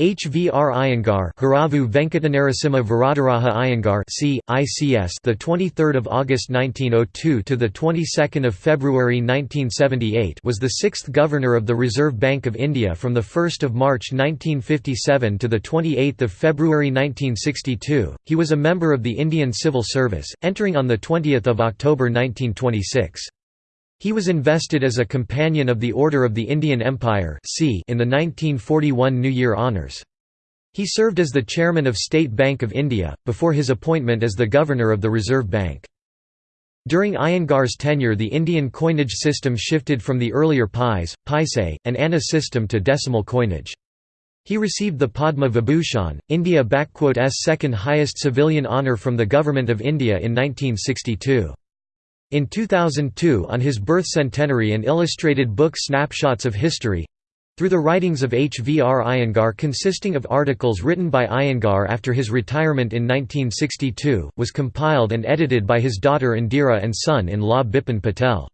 HVR Iyengar Haravu Venkatanarasimha Varadaraja Iyengar C. ICS the 23rd of August 1902 to the 22nd of February 1978 was the 6th governor of the Reserve Bank of India from the 1st of March 1957 to the 28th of February 1962. He was a member of the Indian Civil Service, entering on the 20th of October 1926. He was invested as a Companion of the Order of the Indian Empire in the 1941 New Year Honours. He served as the chairman of State Bank of India, before his appointment as the governor of the Reserve Bank. During Iyengar's tenure the Indian coinage system shifted from the earlier pies, paise, and anna system to decimal coinage. He received the Padma Vibhushan, India's second highest civilian honour from the Government of India in 1962. In 2002 on his birth centenary an illustrated book Snapshots of History through the writings of H. V. R. Iyengar consisting of articles written by Iyengar after his retirement in 1962, was compiled and edited by his daughter Indira and son-in-law Bipin Patel.